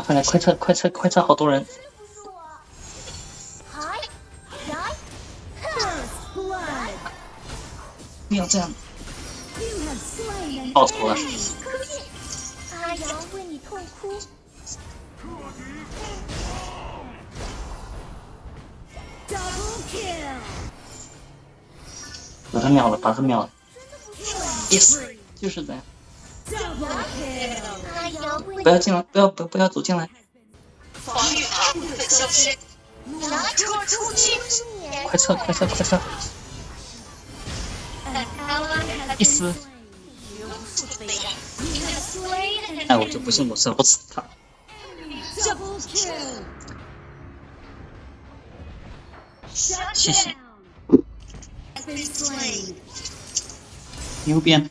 快来，快撤，快撤，快撤！好多人。不要这样。报仇了。把他秒了，把他秒了。Yes，就是这样。不要进来！不要不不要走进来！快撤！快撤！快撤！一丝。哎，我就不信我射不死他！谢谢。牛鞭。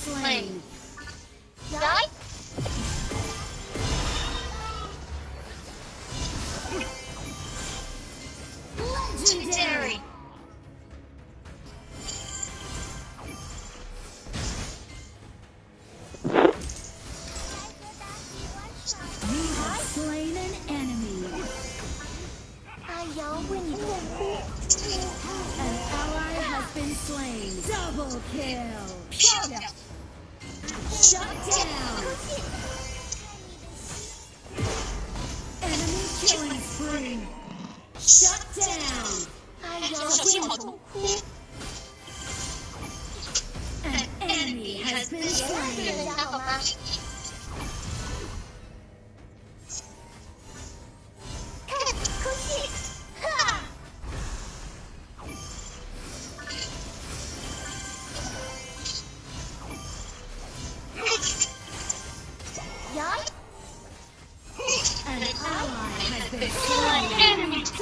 slain. Nice. An ally has been slain. Double kill. Shut down. Shut down.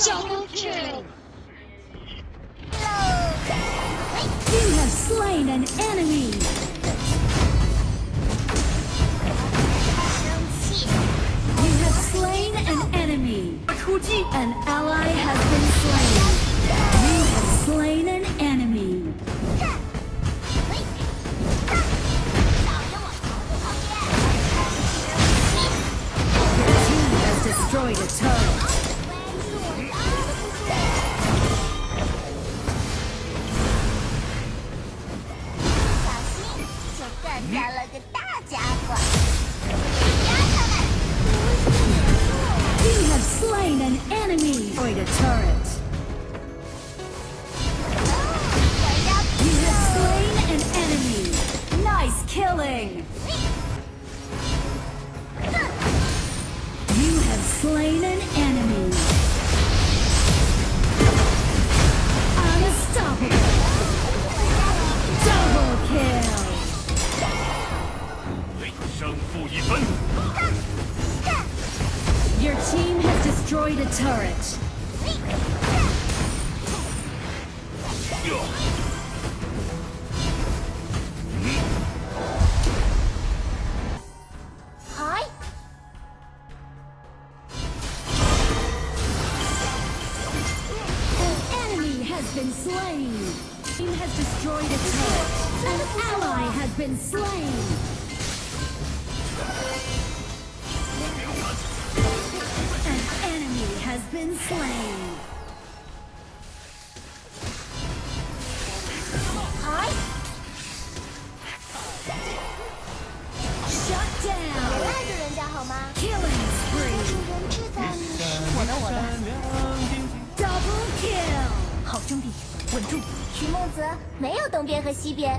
Double kill! You have slain an enemy! You have slain an enemy! An ally has been slain! 杀了个大家伙。We have slain an enemy. Destroyed a turret. team has destroyed a turret. been slain! Team has destroyed a turret! An ally has been slain! 兄弟，稳住。徐梦泽没有东边和西边。